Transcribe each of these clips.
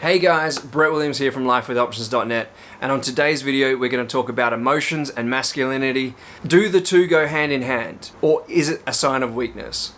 Hey guys, Brett Williams here from LifeWithOptions.net and on today's video we're going to talk about emotions and masculinity. Do the two go hand in hand or is it a sign of weakness?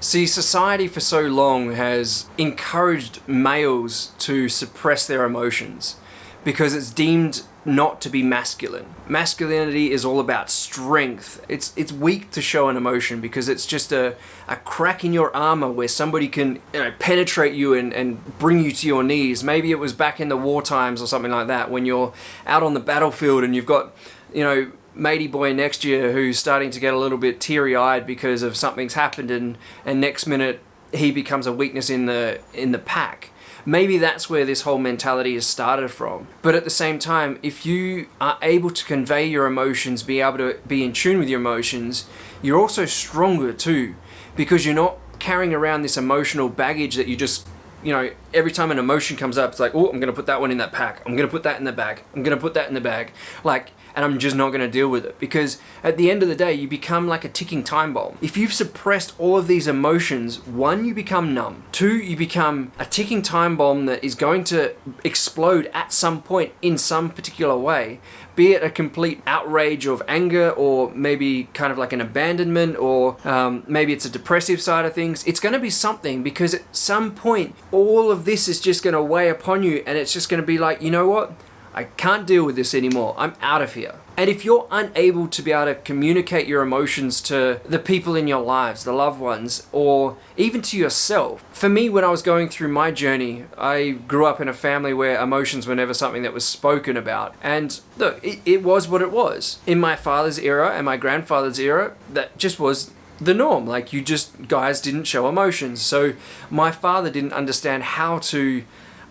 See, society for so long has encouraged males to suppress their emotions because it's deemed not to be masculine. Masculinity is all about strength. It's it's weak to show an emotion because it's just a, a crack in your armor where somebody can you know penetrate you and, and bring you to your knees. Maybe it was back in the war times or something like that when you're out on the battlefield and you've got, you know, matey boy next year who's starting to get a little bit teary-eyed because of something's happened and, and next minute he becomes a weakness in the in the pack maybe that's where this whole mentality has started from. But at the same time, if you are able to convey your emotions, be able to be in tune with your emotions, you're also stronger too, because you're not carrying around this emotional baggage that you just you know, every time an emotion comes up, it's like, oh, I'm going to put that one in that pack. I'm going to put that in the bag. I'm going to put that in the bag. Like, and I'm just not going to deal with it because at the end of the day, you become like a ticking time bomb. If you've suppressed all of these emotions, one, you become numb. Two, you become a ticking time bomb that is going to explode at some point in some particular way, be it a complete outrage of anger or maybe kind of like an abandonment or um, maybe it's a depressive side of things. It's going to be something because at some point, all of this is just going to weigh upon you and it's just going to be like, you know what? I can't deal with this anymore. I'm out of here. And if you're unable to be able to communicate your emotions to the people in your lives, the loved ones, or even to yourself. For me, when I was going through my journey, I grew up in a family where emotions were never something that was spoken about. And look, it, it was what it was. In my father's era and my grandfather's era, that just was the norm. Like you just, guys didn't show emotions. So my father didn't understand how to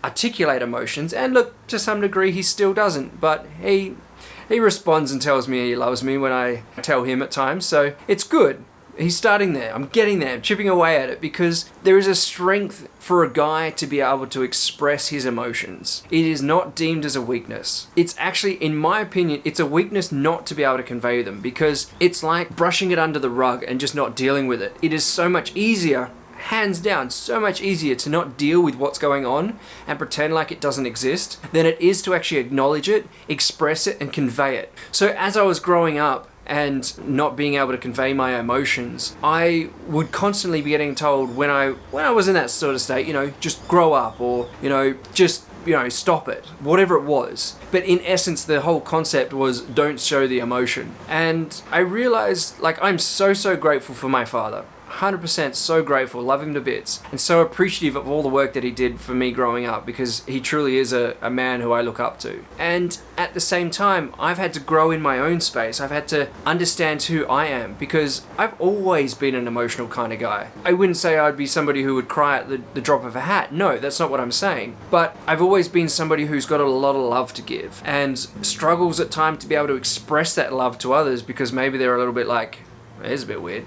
articulate emotions and look to some degree he still doesn't but he he responds and tells me he loves me when I tell him at times so it's good. He's starting there. I'm getting there. I'm chipping away at it because there is a strength for a guy to be able to express his emotions. It is not deemed as a weakness. It's actually in my opinion it's a weakness not to be able to convey them because it's like brushing it under the rug and just not dealing with it. It is so much easier hands down so much easier to not deal with what's going on and pretend like it doesn't exist than it is to actually acknowledge it, express it, and convey it. So as I was growing up, and not being able to convey my emotions, I would constantly be getting told when I when I was in that sort of state, you know, just grow up or, you know, just you know, stop it, whatever it was. But in essence, the whole concept was don't show the emotion. And I realized, like, I'm so, so grateful for my father. 100% so grateful, love him to bits, and so appreciative of all the work that he did for me growing up because he truly is a, a man who I look up to. And at the same time, I've had to grow in my own space. I've had to understand who I am because I've always been an emotional kind of guy. I wouldn't say I'd be somebody who would cry at the, the drop of a hat. No, that's not what I'm saying. But I've always been somebody who's got a lot of love to give and struggles at times to be able to express that love to others because maybe they're a little bit like, it's a bit weird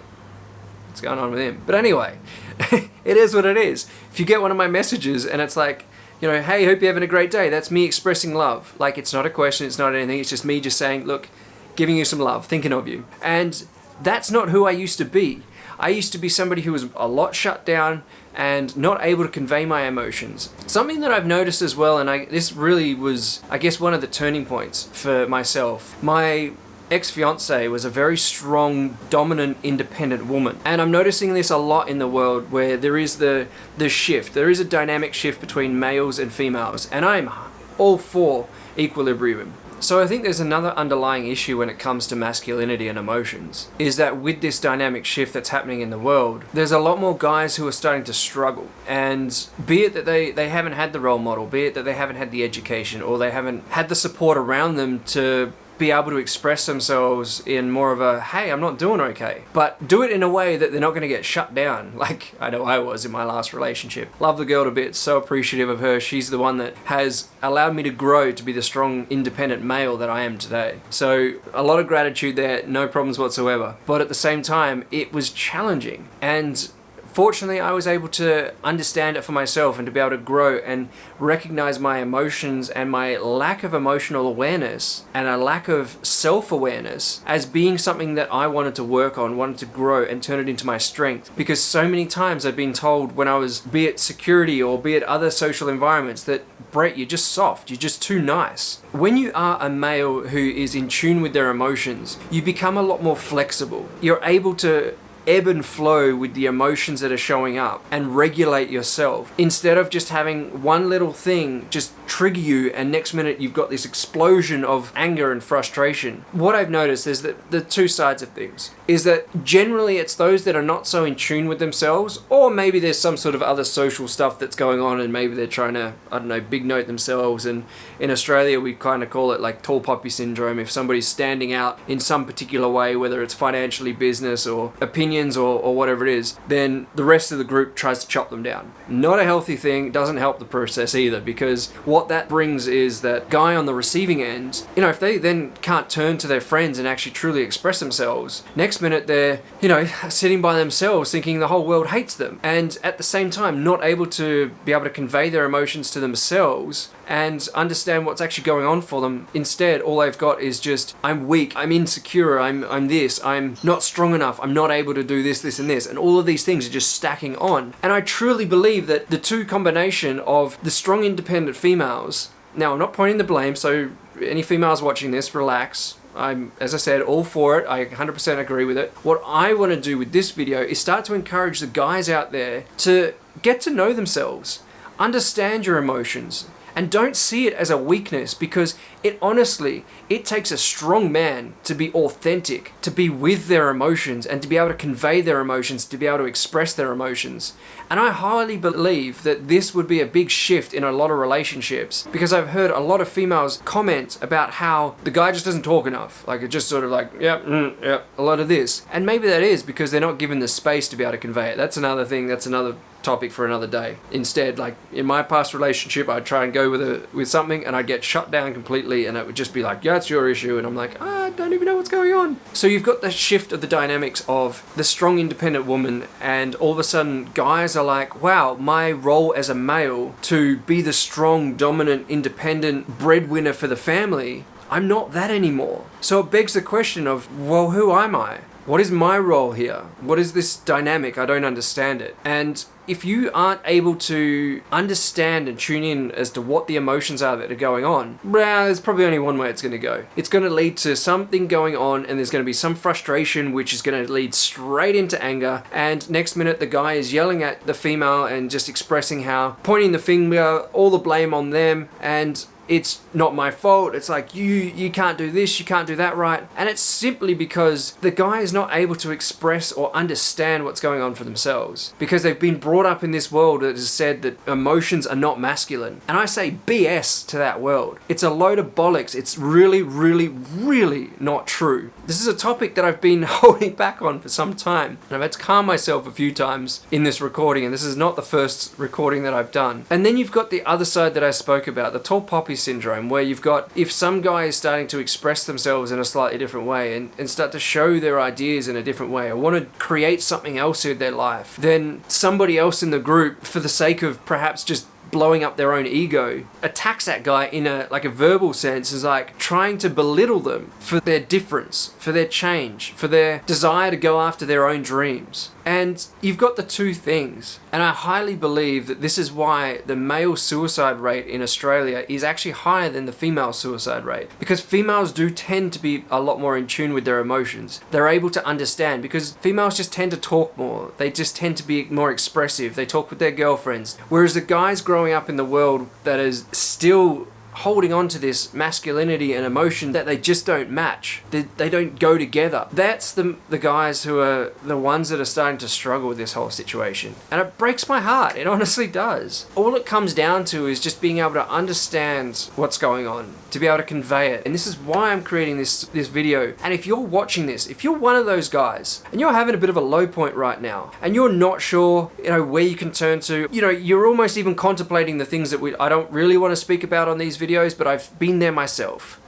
what's going on with him. But anyway, it is what it is. If you get one of my messages and it's like, you know, hey, hope you're having a great day, that's me expressing love. Like, it's not a question, it's not anything, it's just me just saying, look, giving you some love, thinking of you. And that's not who I used to be. I used to be somebody who was a lot shut down and not able to convey my emotions. Something that I've noticed as well, and I, this really was, I guess, one of the turning points for myself. My ex-fiance was a very strong, dominant, independent woman. And I'm noticing this a lot in the world where there is the, the shift. There is a dynamic shift between males and females. And I'm all for equilibrium. So I think there's another underlying issue when it comes to masculinity and emotions, is that with this dynamic shift that's happening in the world, there's a lot more guys who are starting to struggle. And be it that they, they haven't had the role model, be it that they haven't had the education, or they haven't had the support around them to be able to express themselves in more of a, hey, I'm not doing okay. But do it in a way that they're not going to get shut down, like I know I was in my last relationship. Love the girl to bits, so appreciative of her. She's the one that has allowed me to grow to be the strong, independent male that I am today. So a lot of gratitude there, no problems whatsoever. But at the same time, it was challenging. And Fortunately, I was able to understand it for myself and to be able to grow and recognize my emotions and my lack of emotional awareness and a lack of self-awareness as being something that I wanted to work on, wanted to grow and turn it into my strength. Because so many times I've been told when I was, be it security or be it other social environments, that Brett, you're just soft, you're just too nice. When you are a male who is in tune with their emotions, you become a lot more flexible. You're able to ebb and flow with the emotions that are showing up and regulate yourself. Instead of just having one little thing just trigger you and next minute you've got this explosion of anger and frustration. What I've noticed is that the two sides of things is that generally it's those that are not so in tune with themselves or maybe there's some sort of other social stuff that's going on and maybe they're trying to, I don't know, big note themselves and in Australia we kind of call it like tall poppy syndrome if somebody's standing out in some particular way whether it's financially business or opinions or, or whatever it is then the rest of the group tries to chop them down. Not a healthy thing, doesn't help the process either because what that brings is that guy on the receiving end, you know, if they then can't turn to their friends and actually truly express themselves, next minute they're, you know, sitting by themselves thinking the whole world hates them. And at the same time, not able to be able to convey their emotions to themselves and understand what's actually going on for them. Instead, all they've got is just, I'm weak, I'm insecure, I'm, I'm this, I'm not strong enough, I'm not able to do this, this, and this. And all of these things are just stacking on. And I truly believe that the two combination of the strong independent females, now I'm not pointing the blame, so any females watching this, relax. I'm, as I said, all for it. I 100% agree with it. What I want to do with this video is start to encourage the guys out there to get to know themselves, understand your emotions, and don't see it as a weakness because it honestly, it takes a strong man to be authentic, to be with their emotions and to be able to convey their emotions, to be able to express their emotions. And I highly believe that this would be a big shift in a lot of relationships because I've heard a lot of females comment about how the guy just doesn't talk enough. Like it just sort of like, yep, mm, yep, a lot of this. And maybe that is because they're not given the space to be able to convey it. That's another thing, that's another topic for another day. Instead, like in my past relationship, I'd try and go with a with something and I'd get shut down completely and it would just be like, yeah, it's your issue. And I'm like, ah, I don't even know what's going on. So you've got the shift of the dynamics of the strong independent woman and all of a sudden guys are like, wow, my role as a male to be the strong, dominant, independent breadwinner for the family, I'm not that anymore. So it begs the question of, well, who am I? What is my role here? What is this dynamic? I don't understand it. And if you aren't able to understand and tune in as to what the emotions are that are going on, well, there's probably only one way it's going to go. It's going to lead to something going on and there's going to be some frustration which is going to lead straight into anger and next minute the guy is yelling at the female and just expressing how, pointing the finger, all the blame on them and it's not my fault. It's like, you, you can't do this, you can't do that right. And it's simply because the guy is not able to express or understand what's going on for themselves. Because they've been brought up in this world that has said that emotions are not masculine. And I say BS to that world. It's a load of bollocks. It's really, really, really not true. This is a topic that I've been holding back on for some time. And I've had to calm myself a few times in this recording. And this is not the first recording that I've done. And then you've got the other side that I spoke about, the tall poppy syndrome where you've got if some guy is starting to express themselves in a slightly different way and, and start to show their ideas in a different way or want to create something else in their life then somebody else in the group for the sake of perhaps just blowing up their own ego attacks that guy in a like a verbal sense is like trying to belittle them for their difference for their change for their desire to go after their own dreams and you've got the two things. And I highly believe that this is why the male suicide rate in Australia is actually higher than the female suicide rate. Because females do tend to be a lot more in tune with their emotions. They're able to understand because females just tend to talk more. They just tend to be more expressive. They talk with their girlfriends. Whereas the guys growing up in the world that is still holding on to this masculinity and emotion that they just don't match. They, they don't go together. That's the, the guys who are the ones that are starting to struggle with this whole situation. And it breaks my heart. It honestly does. All it comes down to is just being able to understand what's going on, to be able to convey it. And this is why I'm creating this, this video. And if you're watching this, if you're one of those guys and you're having a bit of a low point right now and you're not sure, you know, where you can turn to, you know, you're almost even contemplating the things that we, I don't really want to speak about on these videos but I've been there myself.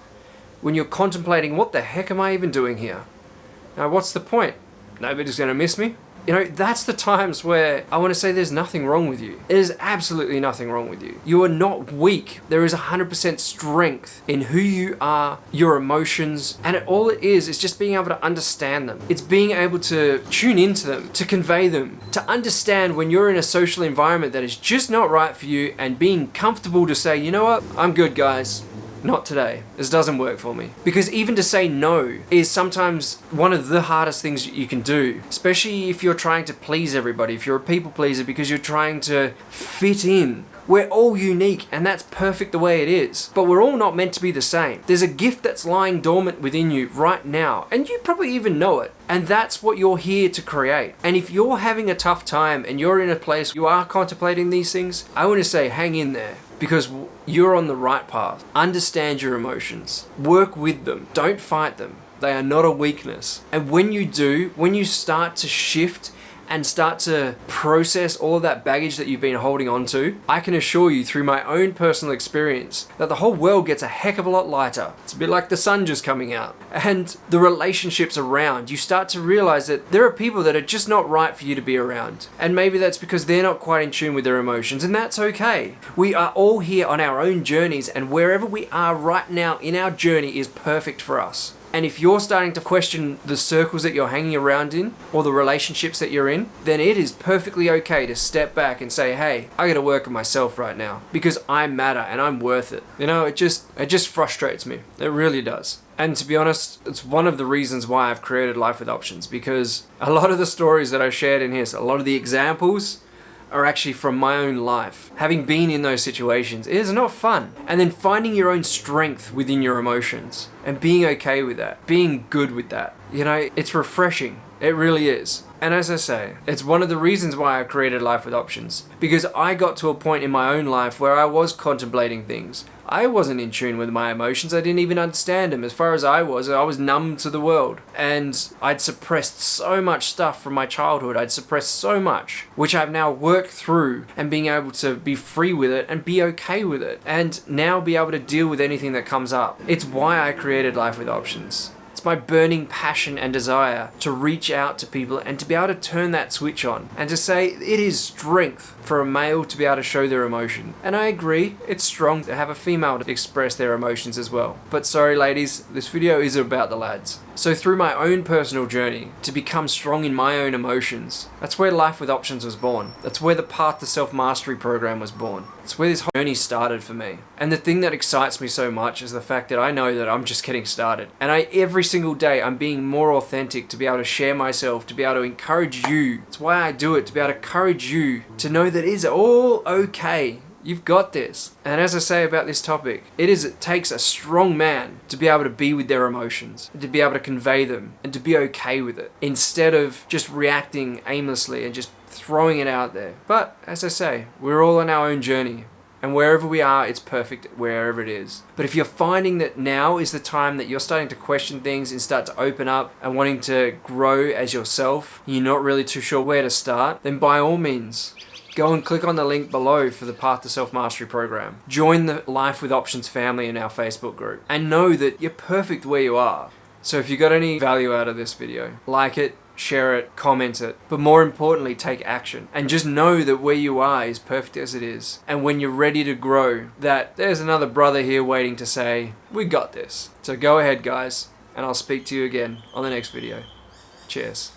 When you're contemplating, what the heck am I even doing here? Now, what's the point? Nobody's going to miss me. You know, that's the times where I want to say there's nothing wrong with you. There's absolutely nothing wrong with you. You are not weak. There is 100% strength in who you are, your emotions, and it, all it is is just being able to understand them. It's being able to tune into them, to convey them, to understand when you're in a social environment that is just not right for you and being comfortable to say, you know what, I'm good guys not today. This doesn't work for me. Because even to say no is sometimes one of the hardest things you can do, especially if you're trying to please everybody, if you're a people pleaser because you're trying to fit in. We're all unique and that's perfect the way it is. But we're all not meant to be the same. There's a gift that's lying dormant within you right now and you probably even know it. And that's what you're here to create. And if you're having a tough time and you're in a place you are contemplating these things, I want to say hang in there because you're on the right path. Understand your emotions. Work with them. Don't fight them. They are not a weakness. And when you do, when you start to shift and start to process all of that baggage that you've been holding on to, I can assure you through my own personal experience that the whole world gets a heck of a lot lighter. It's a bit like the sun just coming out. And the relationships around, you start to realize that there are people that are just not right for you to be around. And maybe that's because they're not quite in tune with their emotions, and that's okay. We are all here on our own journeys, and wherever we are right now in our journey is perfect for us. And if you're starting to question the circles that you're hanging around in or the relationships that you're in, then it is perfectly okay to step back and say, hey, I gotta work on myself right now because I matter and I'm worth it. You know, it just, it just frustrates me. It really does. And to be honest, it's one of the reasons why I've created Life with Options because a lot of the stories that I shared in here, so a lot of the examples, are actually from my own life. Having been in those situations, it is not fun. And then finding your own strength within your emotions and being okay with that, being good with that. You know, it's refreshing. It really is. And as I say, it's one of the reasons why I created Life with Options. Because I got to a point in my own life where I was contemplating things. I wasn't in tune with my emotions. I didn't even understand them. As far as I was, I was numb to the world. And I'd suppressed so much stuff from my childhood. I'd suppressed so much, which I've now worked through and being able to be free with it and be okay with it. And now be able to deal with anything that comes up. It's why I created Life with Options. It's my burning passion and desire to reach out to people and to be able to turn that switch on and to say it is strength for a male to be able to show their emotion. And I agree, it's strong to have a female to express their emotions as well. But sorry ladies, this video is about the lads. So through my own personal journey to become strong in my own emotions, that's where Life with Options was born. That's where the Path to Self-Mastery program was born. It's where this whole journey started for me. And the thing that excites me so much is the fact that I know that I'm just getting started. And I every single day I'm being more authentic to be able to share myself, to be able to encourage you. It's why I do it, to be able to encourage you to know that it's all okay You've got this. And as I say about this topic, it is it takes a strong man to be able to be with their emotions, to be able to convey them, and to be okay with it, instead of just reacting aimlessly and just throwing it out there. But as I say, we're all on our own journey. And wherever we are, it's perfect wherever it is. But if you're finding that now is the time that you're starting to question things and start to open up and wanting to grow as yourself, you're not really too sure where to start, then by all means, go and click on the link below for the Path to Self-Mastery program. Join the Life with Options family in our Facebook group and know that you're perfect where you are. So if you got any value out of this video, like it, share it, comment it, but more importantly, take action. And just know that where you are is perfect as it is. And when you're ready to grow, that there's another brother here waiting to say, we got this. So go ahead guys, and I'll speak to you again on the next video. Cheers.